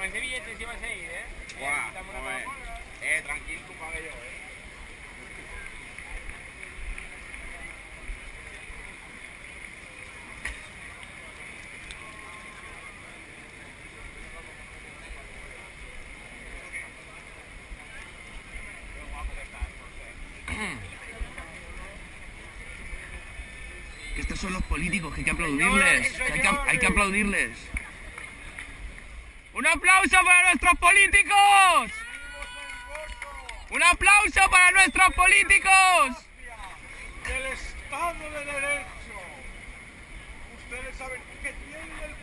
Con ese billete encima se ir, ¿eh? Guau, Quitamos una joder. Coca-Cola. Eh, tranquilo, tú paga yo, eh. Que estos son los políticos, que hay que aplaudirles. que hay, que, hay que aplaudirles. ¡Un aplauso para nuestros políticos! ¡Un aplauso para nuestros políticos! Ustedes saben el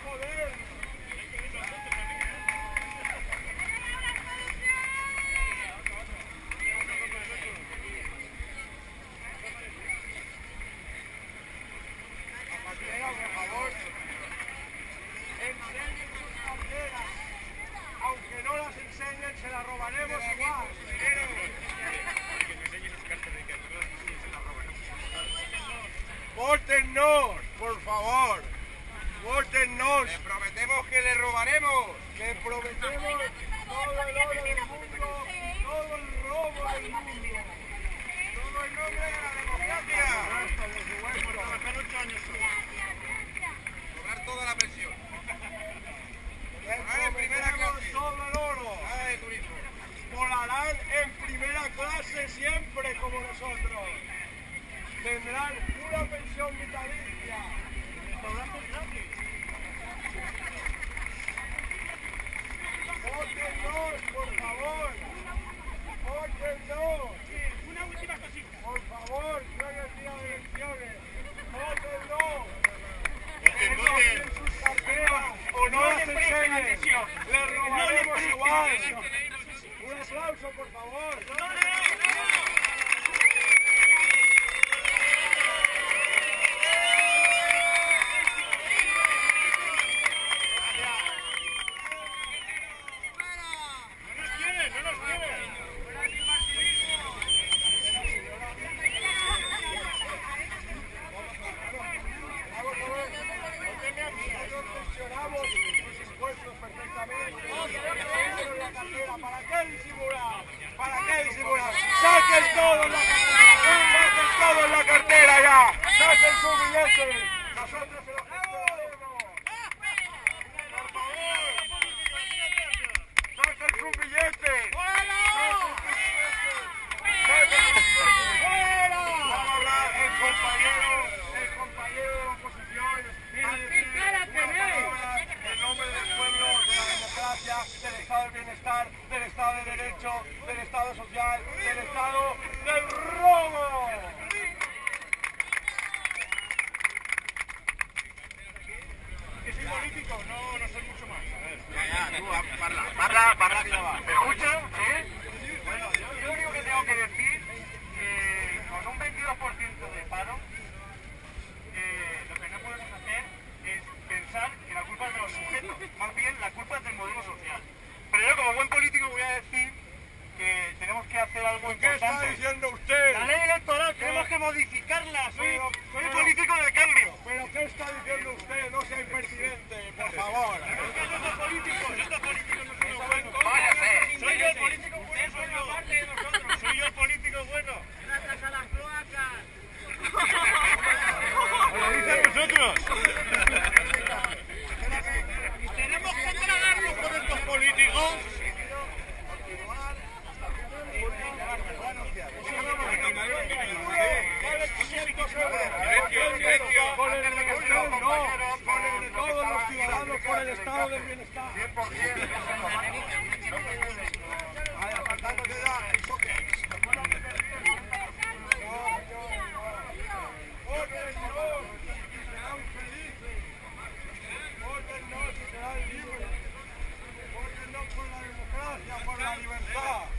poder. Zapatero, por favor, enseñen sus carteras. Aunque no las enseñen, se las robaremos igual. ¡Vótennos, por favor! ¡Vótennos! Les prometemos que le robaremos. ¡Que prometemos todo el oro del mundo, todo el robo del mundo! Todo en nombre de la democracia. Cobrar toda la pensión. Les Vale, primera clase. todo el oro! Nada de turismo. Volarán en primera clase siempre como nosotros. Tendrán una pensión vitalicia. Restaurantes gratis. Por favor. Vótennos. Una última cosita. Por favor, hoy es día de elecciones. Voten, No sus carteras o no las enseñen. Les robaremos igual. Un aplauso, por favor. Nosotros gestionamos sus impuestos perfectamente. Tenemos la cartera. ¿Para qué disimular? ¿Para qué disimular? ¡Saquen todo en la cartera! ¡Saquen todo en la cartera ya! ¡Saquen su billete! Nosotros se lo gestionaremos. Por favor. ¡Saquen su billete! ¡Saquen su billete! ¡Saquen su billete! ¡Fuera! Va a hablar el compañero, el compañero de la oposición. En nombre del pueblo, de la democracia, del Estado del bienestar, del Estado de derecho, del Estado social, del Estado del robo. Que soy político, no, no soy mucho más. Ya, ya, tú, parla, parla, parla que ya va. ¿Me escuchan? ¿Sí? Bueno, yo lo único que tengo que decir, que con un 22% de paro, eh, lo que no podemos hacer es pensar que la culpa es de los sujetos, más bien la culpa es del modelo social. Pero yo como buen político voy a decir que tenemos que hacer algo importante. ¿Qué está diciendo usted? La ley electoral tenemos que modificarla, soy, soy político de cambio. ¿Pero qué está diciendo usted? No sea impertinente, por favor. Almanzar.